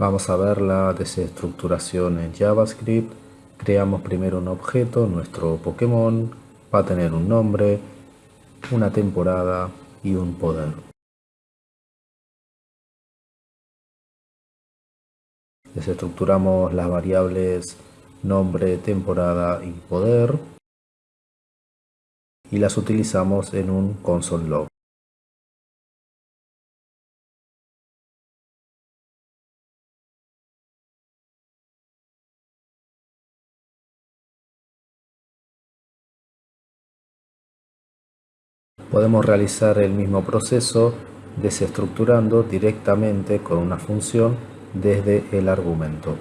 Vamos a ver la desestructuración en JavaScript. Creamos primero un objeto, nuestro Pokémon, va a tener un nombre, una temporada y un poder. Desestructuramos las variables nombre, temporada y poder y las utilizamos en un console log. Podemos realizar el mismo proceso desestructurando directamente con una función desde el argumento.